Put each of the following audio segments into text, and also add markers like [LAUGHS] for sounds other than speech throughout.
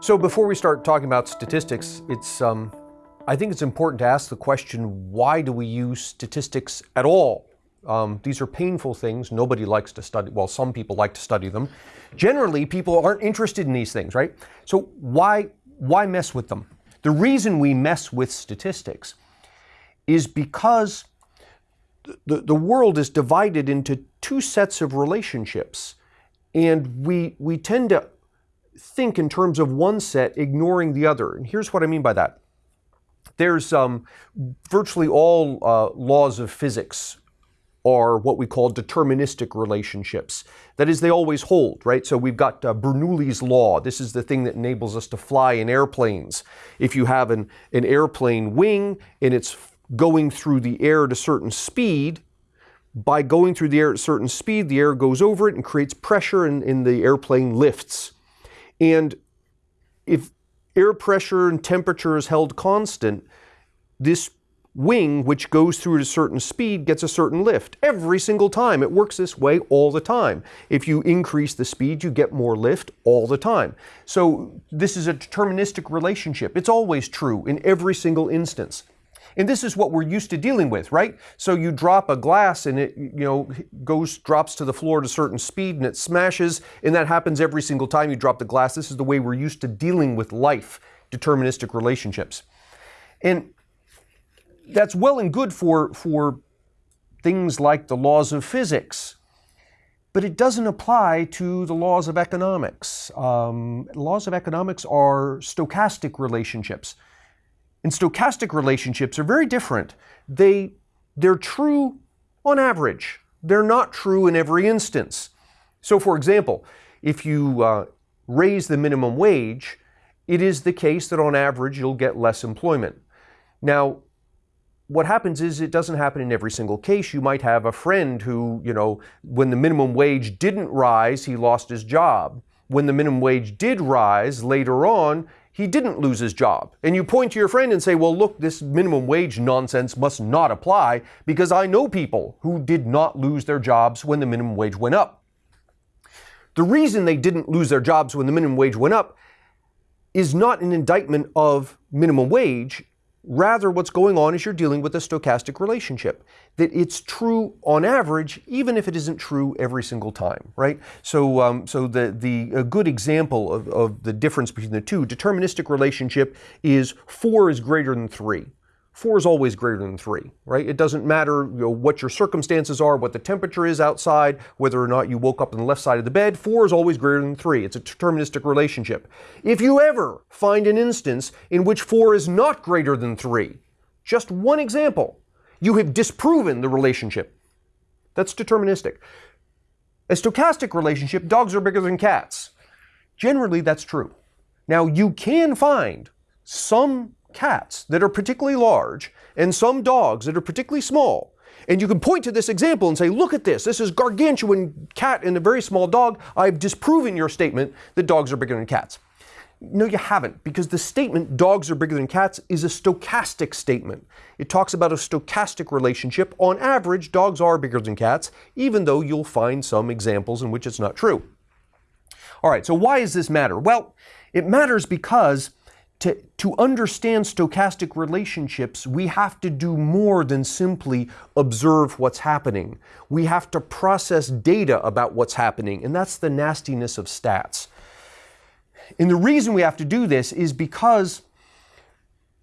So before we start talking about statistics, it's um, I think it's important to ask the question, why do we use statistics at all? Um, these are painful things. Nobody likes to study, well, some people like to study them. Generally, people aren't interested in these things, right? So why, why mess with them? The reason we mess with statistics is because the, the world is divided into two sets of relationships. And we, we tend to think in terms of one set, ignoring the other. And here's what I mean by that. There's um, virtually all uh, laws of physics are what we call deterministic relationships. That is, they always hold, right? So we've got uh, Bernoulli's law. This is the thing that enables us to fly in airplanes. If you have an, an airplane wing and it's going through the air at a certain speed, by going through the air at a certain speed, the air goes over it and creates pressure and, and the airplane lifts. And if air pressure and temperature is held constant, this wing, which goes through at a certain speed, gets a certain lift. Every single time. It works this way all the time. If you increase the speed, you get more lift all the time. So this is a deterministic relationship. It's always true in every single instance. And this is what we're used to dealing with, right? So you drop a glass and it, you know, goes, drops to the floor at a certain speed and it smashes, and that happens every single time you drop the glass. This is the way we're used to dealing with life, deterministic relationships. And that's well and good for, for things like the laws of physics, but it doesn't apply to the laws of economics. Um, laws of economics are stochastic relationships. And stochastic relationships are very different. They, they're true on average. They're not true in every instance. So for example, if you uh, raise the minimum wage, it is the case that on average you'll get less employment. Now, what happens is it doesn't happen in every single case. You might have a friend who, you know, when the minimum wage didn't rise, he lost his job. When the minimum wage did rise later on, he didn't lose his job. And you point to your friend and say, well, look, this minimum wage nonsense must not apply because I know people who did not lose their jobs when the minimum wage went up. The reason they didn't lose their jobs when the minimum wage went up is not an indictment of minimum wage. Rather, what's going on is you're dealing with a stochastic relationship. That it's true on average, even if it isn't true every single time, right? So, um, so the, the a good example of, of the difference between the two, deterministic relationship is four is greater than three. 4 is always greater than 3, right? It doesn't matter you know, what your circumstances are, what the temperature is outside, whether or not you woke up on the left side of the bed, 4 is always greater than 3. It's a deterministic relationship. If you ever find an instance in which 4 is not greater than 3, just one example, you have disproven the relationship. That's deterministic. A stochastic relationship, dogs are bigger than cats. Generally, that's true. Now, you can find some cats that are particularly large and some dogs that are particularly small. And you can point to this example and say, look at this. This is gargantuan cat and a very small dog. I've disproven your statement that dogs are bigger than cats. No, you haven't, because the statement dogs are bigger than cats is a stochastic statement. It talks about a stochastic relationship. On average, dogs are bigger than cats, even though you'll find some examples in which it's not true. All right, so why does this matter? Well, it matters because to, to understand stochastic relationships, we have to do more than simply observe what's happening. We have to process data about what's happening, and that's the nastiness of stats. And the reason we have to do this is because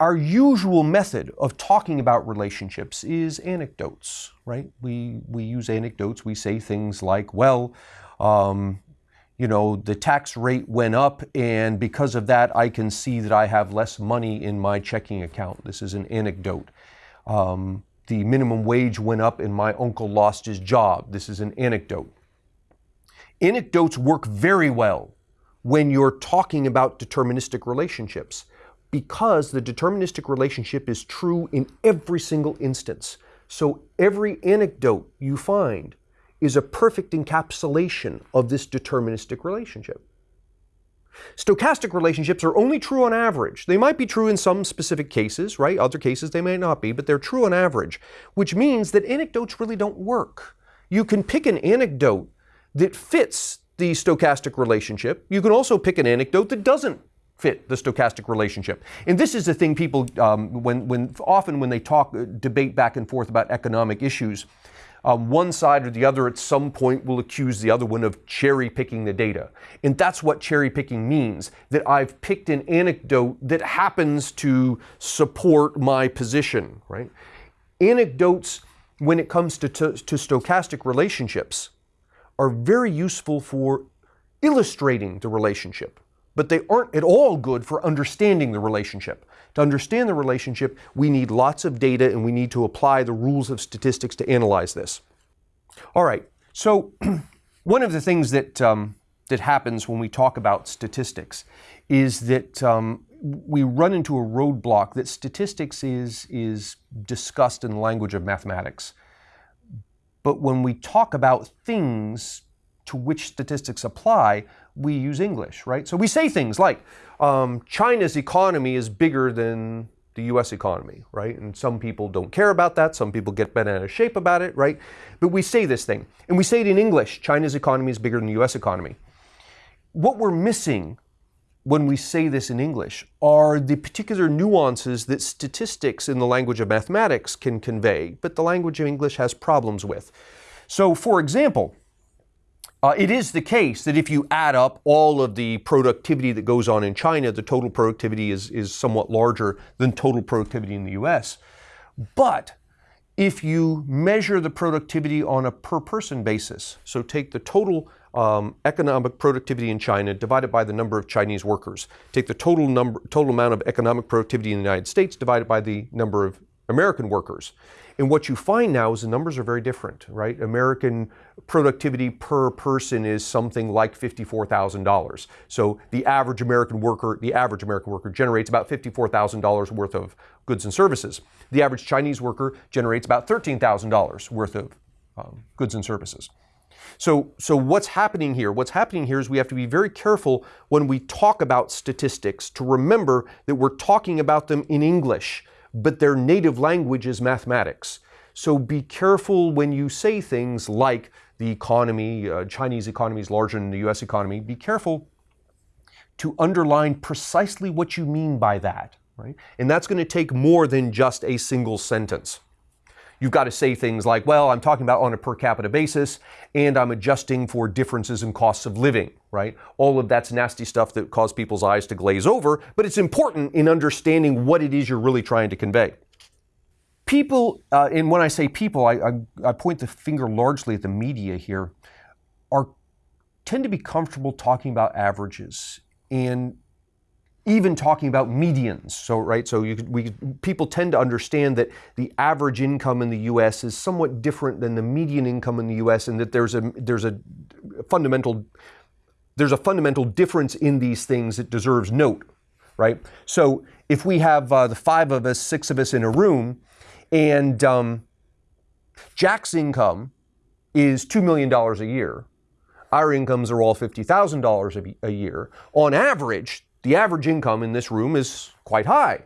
our usual method of talking about relationships is anecdotes, right? We, we use anecdotes. We say things like, well, um, you know, the tax rate went up, and because of that, I can see that I have less money in my checking account. This is an anecdote. Um, the minimum wage went up, and my uncle lost his job. This is an anecdote. Anecdotes work very well when you're talking about deterministic relationships because the deterministic relationship is true in every single instance. So every anecdote you find is a perfect encapsulation of this deterministic relationship. Stochastic relationships are only true on average. They might be true in some specific cases, right? Other cases they may not be, but they're true on average, which means that anecdotes really don't work. You can pick an anecdote that fits the stochastic relationship. You can also pick an anecdote that doesn't fit the stochastic relationship. And this is the thing people, um, when, when often when they talk, uh, debate back and forth about economic issues, um, one side or the other at some point will accuse the other one of cherry picking the data. And that's what cherry picking means that I've picked an anecdote that happens to support my position, right? Anecdotes, when it comes to, to, to stochastic relationships, are very useful for illustrating the relationship, but they aren't at all good for understanding the relationship. To understand the relationship, we need lots of data and we need to apply the rules of statistics to analyze this. All right, so [CLEARS THROAT] one of the things that, um, that happens when we talk about statistics is that um, we run into a roadblock that statistics is, is discussed in the language of mathematics. But when we talk about things to which statistics apply, we use English, right? So we say things like um, China's economy is bigger than the US economy, right? And some people don't care about that. Some people get bent out of shape about it, right? But we say this thing, and we say it in English China's economy is bigger than the US economy. What we're missing when we say this in English are the particular nuances that statistics in the language of mathematics can convey, but the language of English has problems with. So, for example, uh, it is the case that if you add up all of the productivity that goes on in China, the total productivity is, is somewhat larger than total productivity in the US. But if you measure the productivity on a per person basis, so take the total um, economic productivity in China divided by the number of Chinese workers, take the total number, total amount of economic productivity in the United States divided by the number of American workers. And what you find now is the numbers are very different, right? American productivity per person is something like $54,000. So the average American worker, the average American worker generates about $54,000 worth of goods and services. The average Chinese worker generates about $13,000 worth of um, goods and services. So, so what's happening here? What's happening here is we have to be very careful when we talk about statistics to remember that we're talking about them in English but their native language is mathematics. So be careful when you say things like the economy, uh, Chinese economy is larger than the US economy. Be careful to underline precisely what you mean by that, right? And that's going to take more than just a single sentence. You've got to say things like, well, I'm talking about on a per capita basis, and I'm adjusting for differences in costs of living, right? All of that's nasty stuff that causes people's eyes to glaze over, but it's important in understanding what it is you're really trying to convey. People, uh, and when I say people, I, I, I point the finger largely at the media here, are tend to be comfortable talking about averages and even talking about medians. So, right, so you, we, people tend to understand that the average income in the U.S. is somewhat different than the median income in the U.S. and that there's a, there's a fundamental, there's a fundamental difference in these things that deserves note, right? So if we have uh, the five of us, six of us in a room, and um, Jack's income is $2 million a year, our incomes are all $50,000 a year. On average, the average income in this room is quite high.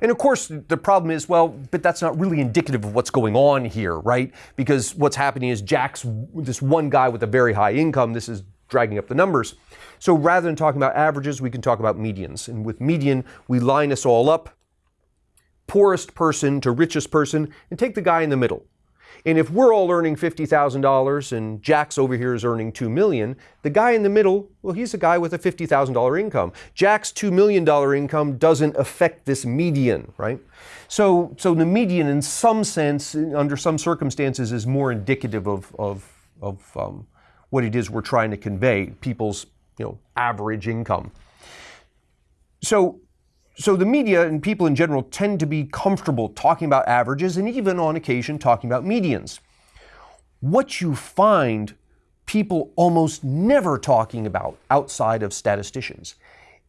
And of course, the problem is, well, but that's not really indicative of what's going on here, right? Because what's happening is Jack's this one guy with a very high income. This is dragging up the numbers. So rather than talking about averages, we can talk about medians. And with median, we line us all up, poorest person to richest person, and take the guy in the middle. And if we're all earning $50,000 and Jack's over here is earning 2 million, the guy in the middle, well, he's a guy with a $50,000 income. Jack's $2 million income doesn't affect this median, right? So, so the median in some sense, under some circumstances, is more indicative of, of, of um, what it is we're trying to convey, people's you know, average income. So so the media and people in general tend to be comfortable talking about averages and even on occasion talking about medians. What you find people almost never talking about outside of statisticians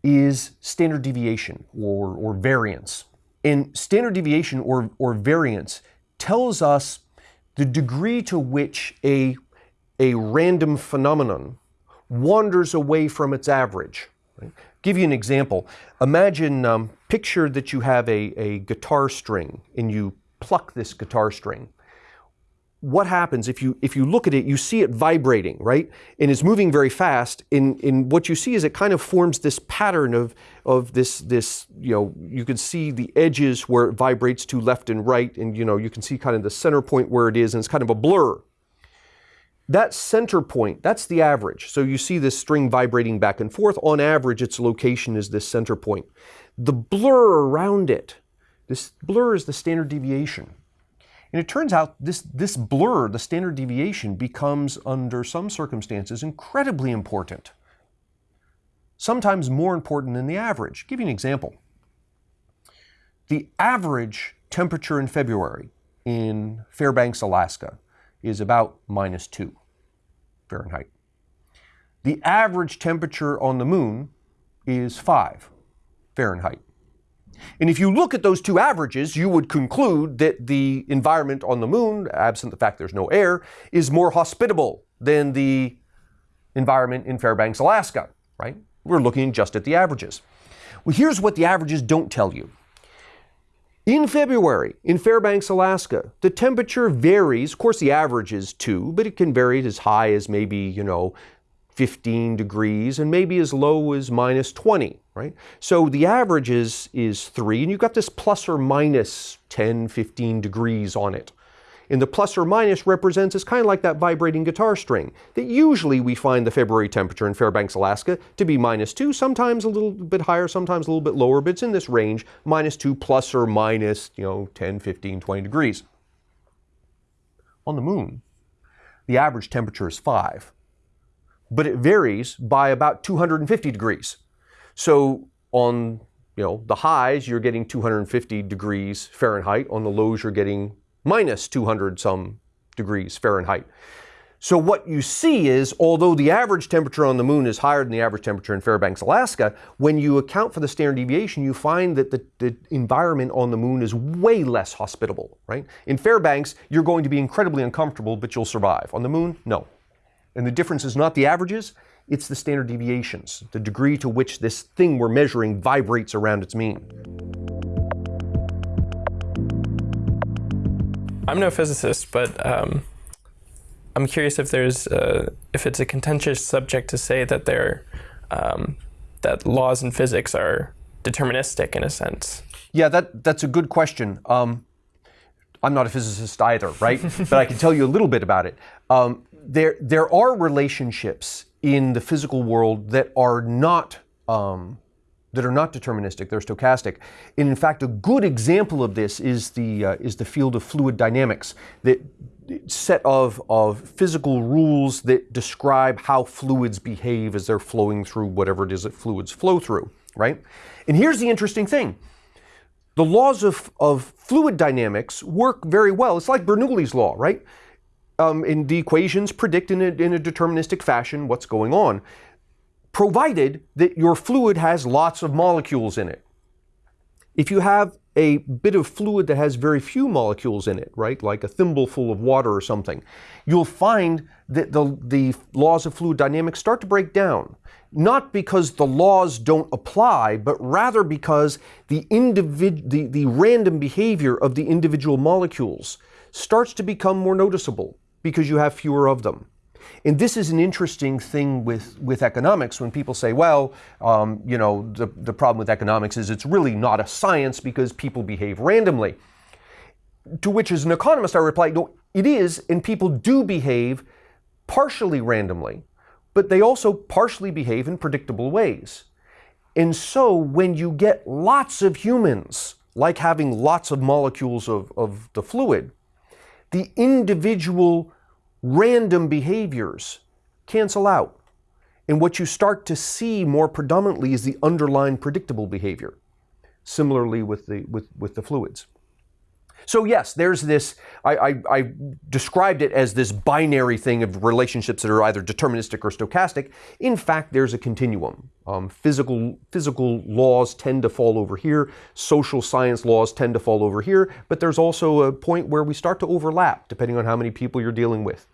is standard deviation or, or variance. And standard deviation or, or variance tells us the degree to which a, a random phenomenon wanders away from its average. Right? Give you an example. Imagine, um, picture that you have a, a guitar string and you pluck this guitar string. what happens if you if you look at it, you see it vibrating, right? And it's moving very fast. And, and what you see is it kind of forms this pattern of of this this you know you can see the edges where it vibrates to left and right, and you know you can see kind of the center point where it is, and it's kind of a blur. That center point, that's the average. So you see this string vibrating back and forth. On average, its location is this center point. The blur around it, this blur is the standard deviation. And it turns out this, this blur, the standard deviation, becomes, under some circumstances, incredibly important. Sometimes more important than the average. I'll give you an example. The average temperature in February in Fairbanks, Alaska is about minus 2 Fahrenheit. The average temperature on the moon is 5 Fahrenheit. And if you look at those two averages, you would conclude that the environment on the moon, absent the fact there's no air, is more hospitable than the environment in Fairbanks, Alaska, right? We're looking just at the averages. Well, here's what the averages don't tell you. In February, in Fairbanks, Alaska, the temperature varies. Of course, the average is 2, but it can vary as high as maybe, you know, 15 degrees and maybe as low as minus 20, right? So the average is, is 3, and you've got this plus or minus 10, 15 degrees on it. And the plus or minus represents, it's kind of like that vibrating guitar string, that usually we find the February temperature in Fairbanks, Alaska to be minus 2, sometimes a little bit higher, sometimes a little bit lower, but it's in this range, minus 2 plus or minus, you know, 10, 15, 20 degrees. On the moon, the average temperature is 5 but it varies by about 250 degrees. So on you know the highs you're getting 250 degrees Fahrenheit, on the lows you're getting minus 200 some degrees Fahrenheit. So what you see is, although the average temperature on the moon is higher than the average temperature in Fairbanks, Alaska, when you account for the standard deviation, you find that the, the, environment on the moon is way less hospitable, right? In Fairbanks, you're going to be incredibly uncomfortable, but you'll survive. On the moon, no. And the difference is not the averages, it's the standard deviations, the degree to which this thing we're measuring vibrates around its mean. I'm no physicist, but um, I'm curious if there's a, if it's a contentious subject to say that there um, that laws in physics are deterministic in a sense. Yeah, that that's a good question. Um, I'm not a physicist either, right? [LAUGHS] but I can tell you a little bit about it. Um, there, there are relationships in the physical world that are not um, that are not deterministic. They're stochastic. And in fact, a good example of this is the uh, is the field of fluid dynamics. That set of of physical rules that describe how fluids behave as they're flowing through whatever it is that fluids flow through. Right. And here's the interesting thing. The laws of, of fluid dynamics work very well. It's like Bernoulli's law, right? um, in the equations predict in a, in a deterministic fashion what's going on, provided that your fluid has lots of molecules in it. If you have a bit of fluid that has very few molecules in it, right, like a thimbleful of water or something, you'll find that the, the laws of fluid dynamics start to break down. Not because the laws don't apply, but rather because the, individ- the, the random behavior of the individual molecules starts to become more noticeable because you have fewer of them. And this is an interesting thing with, with economics when people say, well, um, you know, the, the problem with economics is it's really not a science because people behave randomly. To which, as an economist, I reply, no, it is, and people do behave partially randomly, but they also partially behave in predictable ways. And so when you get lots of humans, like having lots of molecules of, of the fluid, the individual random behaviors cancel out. And what you start to see more predominantly is the underlying predictable behavior. Similarly with the, with, with the fluids. So yes, there's this, I, I, I, described it as this binary thing of relationships that are either deterministic or stochastic. In fact, there's a continuum. Um, physical, physical laws tend to fall over here, social science laws tend to fall over here, but there's also a point where we start to overlap depending on how many people you're dealing with.